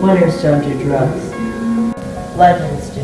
Winners don't do drugs. Legends do.